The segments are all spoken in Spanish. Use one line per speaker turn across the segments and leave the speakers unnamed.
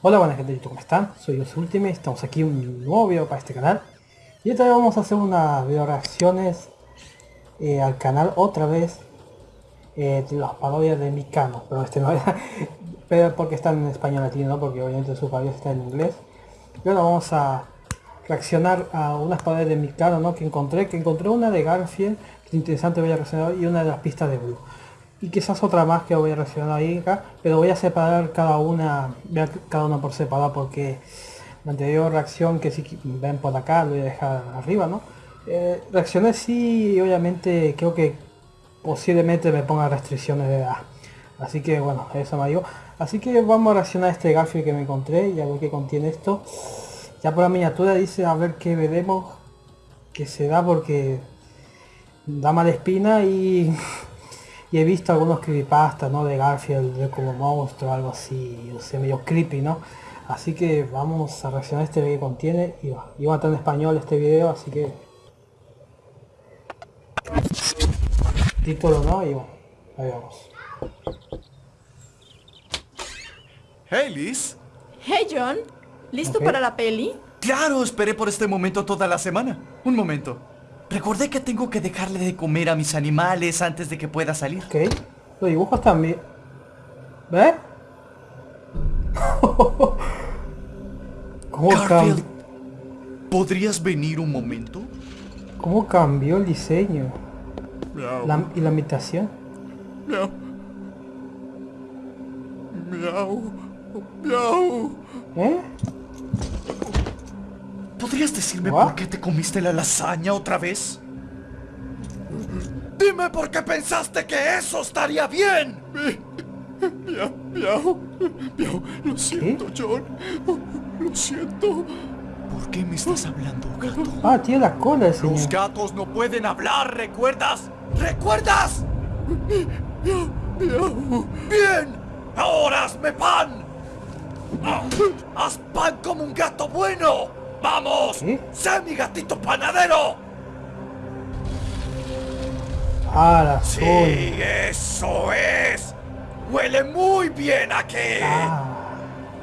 Hola buenas gente, ¿cómo están? Soy Os Ultimate, estamos aquí un nuevo video para este canal Y esta vez vamos a hacer unas video reacciones eh, al canal otra vez eh, de las parodias de Mikano Pero este no era, pero porque están en español latino, ¿no? porque obviamente su parodias está en inglés Y ahora vamos a reaccionar a unas parodias de Mikano ¿no? que encontré, que encontré una de Garfield, que es interesante voy a reaccionar y una de las pistas de Blue y quizás otra más que voy a reaccionar ahí acá, pero voy a separar cada una, cada una por separado porque la anterior reacción que si ven por acá lo voy a dejar arriba, ¿no? Eh, reaccioné sí obviamente creo que posiblemente me ponga restricciones de edad. Así que bueno, eso me digo. Así que vamos a reaccionar a este Garfield que me encontré y a ver qué contiene esto. Ya por la miniatura dice a ver qué veremos que se da porque da mala espina y y he visto algunos creepypastas, ¿no? De Garfield, de como monstruo, algo así, o sea, medio creepy, ¿no? Así que vamos a reaccionar a este video que contiene, y va, y va a estar en español este video, así que... Título, ¿no? Y bueno, ahí vamos.
Hey Liz.
Hey John, ¿listo para la peli?
Claro, esperé por este momento toda la semana. Un momento. Recordé que tengo que dejarle de comer a mis animales antes de que pueda salir.
Ok, los dibujos también... ¿Ves? ¿Cómo,
Garfield, ¿podrías venir un momento?
¿Cómo cambió el diseño?
Miau,
La- y la imitación.
miau. Miau, miau.
¿Eh?
¿Podrías decirme
What?
por qué te comiste la lasaña otra vez? Dime por qué pensaste que eso estaría bien. Miau, miau, miau. Lo siento, John. Lo siento. ¿Por qué me estás hablando, gato?
Ah, tiene la cola el
Los gatos no pueden hablar, ¿recuerdas? ¿Recuerdas? Bien, ahora hazme pan. Haz pan como un gato bueno. Vamos,
¿Qué?
sé mi gatito panadero.
Ah, la.
Sí, eso es. Huele muy bien aquí.
Ah,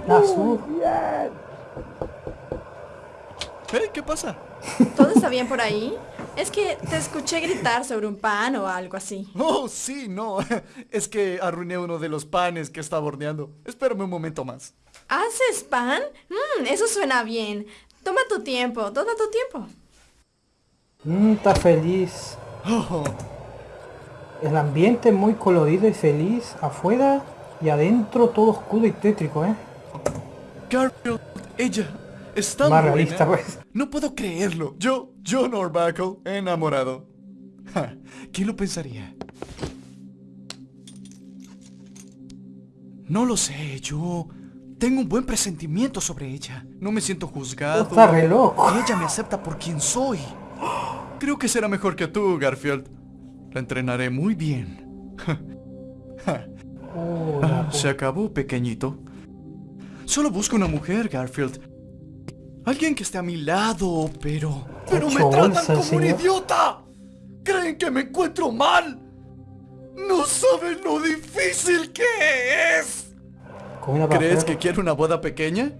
la azul.
¿Eh? ¿Qué pasa?
¿Todo está bien por ahí? Es que te escuché gritar sobre un pan o algo así.
Oh, sí, no. Es que arruiné uno de los panes que estaba horneando. Espérame un momento más.
¿Haces pan? Mmm, eso suena bien. Toma tu tiempo, toma tu tiempo.
Mm, está feliz. El ambiente muy colorido y feliz. Afuera y adentro todo oscuro y tétrico, ¿eh?
Garfield, ella es tan
Más
buena.
realista, pues.
No puedo creerlo. Yo, John Orbacle, enamorado. Ja, ¿Quién lo pensaría? No lo sé, yo tengo un buen presentimiento sobre ella. No me siento juzgado.
Está re loco.
Y ella me acepta por quien soy. Creo que será mejor que tú, Garfield. La entrenaré muy bien. Ah, se acabó, pequeñito. Solo busco una mujer, Garfield. Alguien que esté a mi lado, pero... ¡Pero me tratan como un idiota! ¿Creen que me encuentro mal? ¡No saben lo difícil que es! ¿Crees que quiere una boda pequeña?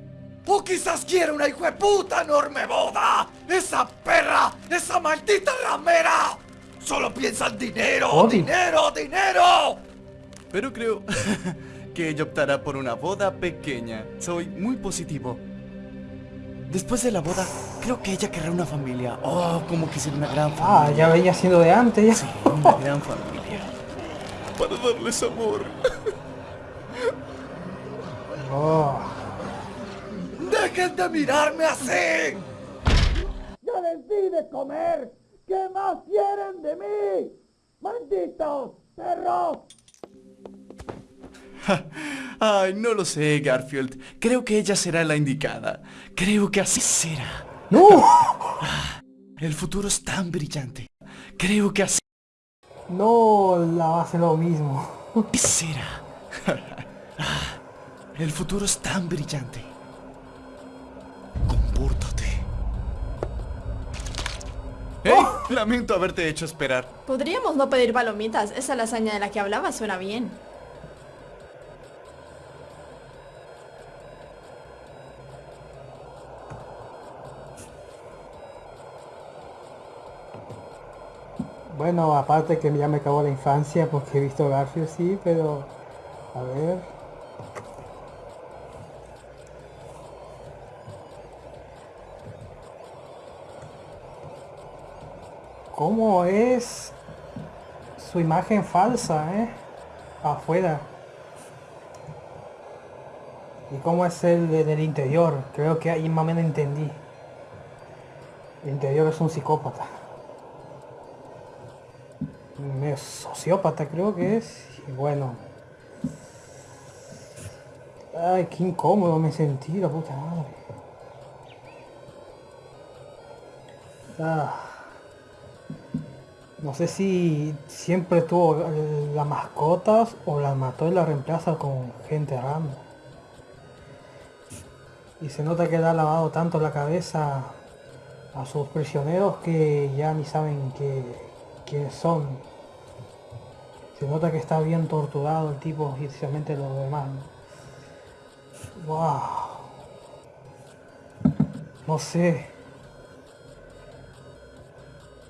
¿O quizás quiere una hijueputa enorme boda? ¡Esa perra! ¡Esa maldita ramera! ¡Solo piensa en dinero!
Odi.
¡Dinero! ¡Dinero! Pero creo que ella optará por una boda pequeña. Soy muy positivo. Después de la boda, creo que ella querrá una familia. Oh, como quisiera una gran
Ah,
familia.
ya venía siendo de antes ya.
Sí, una gran familia. Para darles amor.
Oh.
¡Dejen de mirarme así!
¡Ya les di de comer! ¿Qué más quieren de mí? ¡Malditos perros!
Ay, no lo sé, Garfield. Creo que ella será la indicada. Creo que así será.
¡No!
El futuro es tan brillante. Creo que así
No, la va a hacer lo mismo.
será. El futuro es tan brillante. Compórtate. ¡Eh! Lamento haberte hecho esperar.
Podríamos no pedir palomitas. Esa lasaña de la que hablaba suena bien.
Bueno, aparte que ya me acabó la infancia porque he visto Garfield, sí, pero... A ver... ¿Cómo es su imagen falsa, eh? Afuera. ¿Y cómo es el de- del interior? Creo que ahí más o menos entendí. El interior es un psicópata. Un sociópata creo que es. Y bueno. Ay, qué incómodo me sentí, la puta madre. Ah. No sé si siempre tuvo eh, las mascotas o las mató y las reemplaza con gente random. Y se nota que le ha lavado tanto la cabeza a sus prisioneros que ya ni saben qué, quiénes son. Se nota que está bien torturado el tipo y especialmente los demás. Wow. No sé.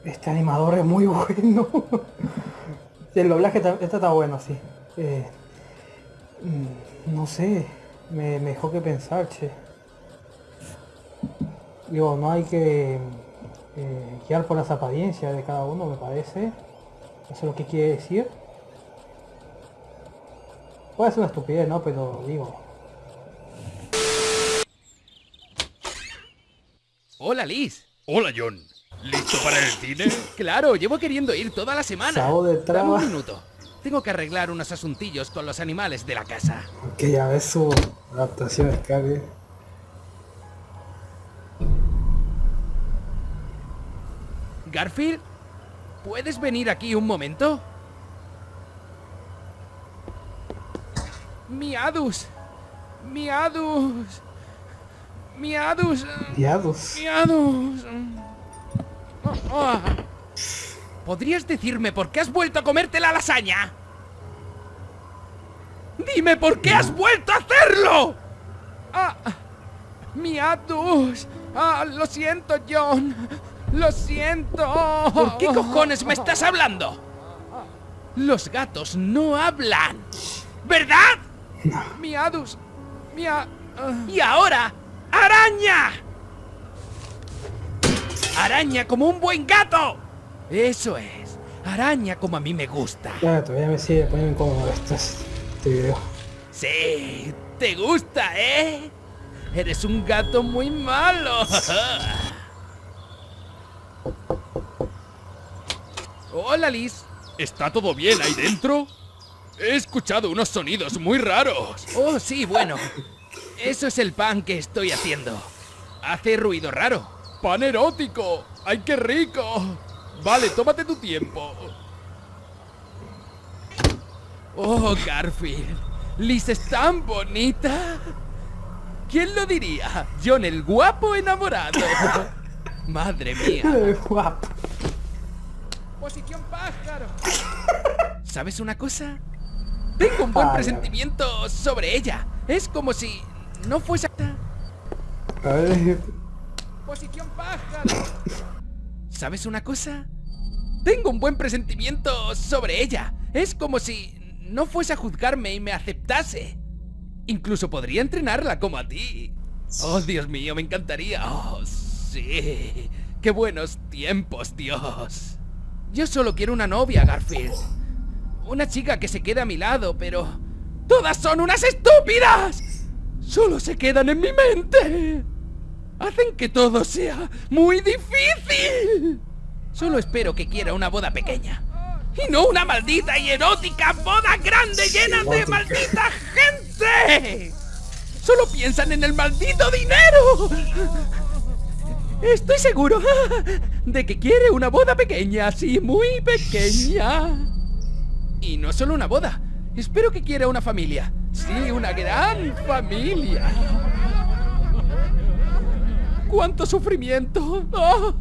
Este animador es muy bueno. el doblaje ta- este está bueno, sí. Eh, mm, no sé. Me, me dejó que pensar, che. Digo, no hay que eh, guiar por las apariencias de cada uno, me parece. Eso es lo que quiere decir. Puede ser una estupidez, ¿no? Pero digo,
Hola Liz.
Hola John, ¿listo para el cine?
Claro, llevo queriendo ir toda la semana.
Sao de
Dame un minuto. Tengo que arreglar unos asuntillos con los animales de la casa.
que ya ves su adaptación de.
Garfield, ¿puedes venir aquí un momento? Miadus. Miadus. Miadus.
Diados.
Miadus. Oh. ¿Podrías decirme por qué has vuelto a comerte la lasaña? Dime por qué has vuelto a hacerlo. Ah, Miadus. Ah, lo siento, John. Lo siento. ¿Por qué cojones me estás hablando? Los gatos no hablan. ¿Verdad? Miadus. Mia... ah. Y ahora, araña. Araña como un buen gato. Eso es. Araña como a mí me gusta.
Ya, todavía me sigue poniendo incómodo esto, este video.
Sí, te gusta, ¿eh? Eres un gato muy malo. Hola, Liz.
¿Está todo bien ahí dentro? He escuchado unos sonidos muy raros.
Oh, sí, bueno. Eso es el pan que estoy haciendo. Hace ruido raro.
¡Pan erótico! ¡Ay, qué rico! Vale, tómate tu tiempo.
Oh, Garfield. Liz es tan bonita. ¿Quién lo diría? John el guapo enamorado. Madre mía.
Guapo.
Posición pájaro. ¿Sabes una cosa? Tengo un buen presentimiento sobre ella. Es como si no fuese... Posición pájaro. ¿Sabes una cosa? Tengo un buen presentimiento sobre ella. Es como si no fuese a juzgarme y me aceptase. Incluso podría entrenarla como a ti. Oh, Dios mío, me encantaría. Oh, sí. Qué buenos tiempos, Dios. Yo solo quiero una novia, Garfield. Una chica que se quede a mi lado, pero... ¡Todas son unas estúpidas! Solo se quedan en mi mente. Hacen que todo sea muy difícil. Solo espero que quiera una boda pequeña. Y no una maldita y erótica boda grande llena de maldita gente. Solo piensan en el maldito dinero. Estoy seguro de que quiere una boda pequeña, sí, muy pequeña. Y no solo una boda. Espero que quiera una familia. Sí, una gran familia. ¡Cuánto sufrimiento! ¡Oh!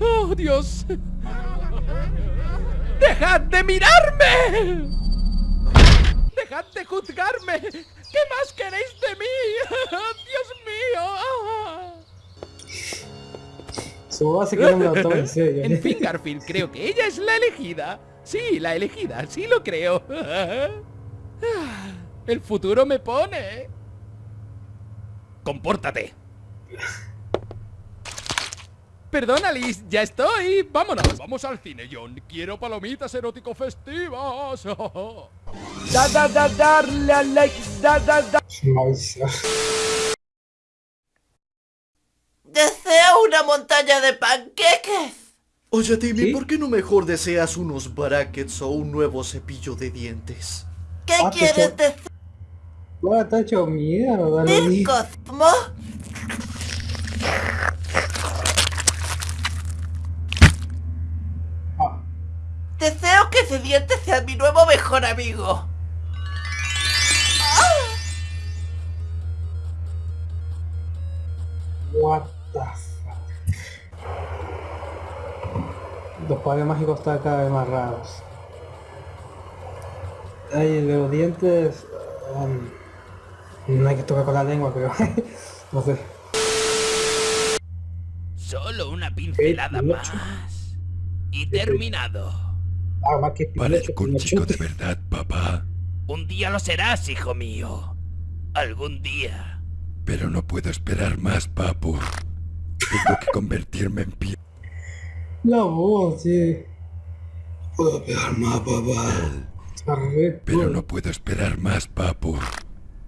¡Oh, Dios! ¡Dejad de mirarme! ¡Dejad de juzgarme! ¿Qué más queréis de mí? ¡Dios mío!
Su voz hace que no me lo tome en serio.
En fin, Garfield, creo que ella es la elegida. Sí, la elegida, sí lo creo. El futuro me pone. Compórtate. Perdona, Liz, ya estoy. Vámonos.
Vamos al cine, John. Quiero palomitas erótico festivas.
Da da da darle a like, da da da.
Deseo una montaña de panqueques.
Oye, Timmy,
¿Sí?
¿por qué no mejor deseas unos brackets o un nuevo cepillo de dientes?
¿Qué
Ah,
quieres decir,
Bueno, está hecho mierda, Loli.
Cosmo?
Ah,
Diente sea mi nuevo mejor amigo.
what the fuck. Los padres mágicos están cada vez más raros. Ay, los dientes... um, no hay que tocar con la lengua, pero... no sé.
Solo una pincelada más. Y terminado.
Ah, más que
chico de verdad, papá.
Un día lo serás, hijo mío. Algún día.
Pero no puedo esperar más, papu. Tengo que convertirme en pie.
La voz, sí.
Puedo esperar más, papá. Pero no puedo esperar más, papu.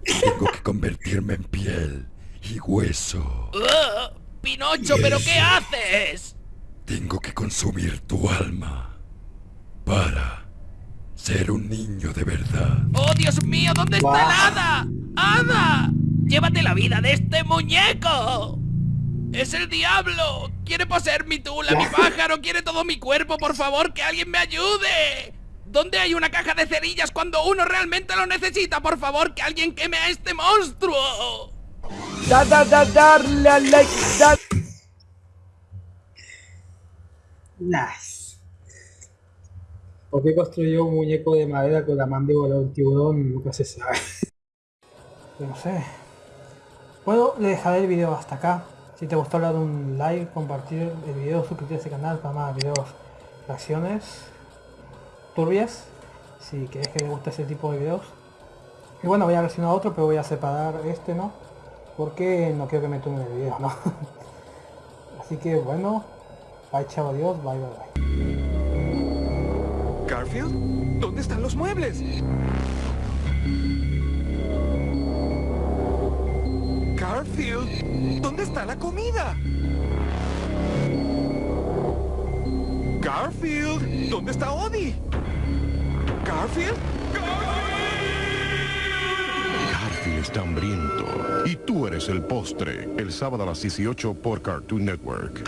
Tengo que convertirme en piel y hueso.
¡Ah! ¡Pinocho, pero qué haces!
Tengo que consumir tu alma para ser un niño de verdad.
¡Oh, Dios mío! ¿Dónde está el hada? ¡Hada! ¡Llévate la vida de este muñeco! ¡Es el diablo! ¡Quiere poseer mi tula, mi pájaro! ¡Quiere todo mi cuerpo! ¡Por favor, que alguien me ayude! ¿Dónde hay una caja de cerillas cuando uno realmente lo necesita? ¡Por favor, que alguien queme a este monstruo!
Da da da darle a like, da.
Nice. ¿Por qué construyó un muñeco de madera con la mandíbula de un tiburón? Nunca se sabe. No sé. Bueno, le dejaré el video hasta acá. Si te gustó, darle un like, compartir el video, suscribirte a este canal para más videos, reacciones turbias. Si querés que te guste ese tipo de videos. Y bueno, voy a reaccionar a otro, pero voy a separar este, ¿no? Porque no quiero que me tome el video, ¿no? Así que bueno, bye chao, adiós, bye bye bye.
¿Garfield? ¿Dónde están los muebles? Garfield, ¿dónde está la comida? Garfield, ¿dónde está Odie? Garfield?
Garfield está hambriento. Y tú eres el postre. El sábado a las 18 por Cartoon Network.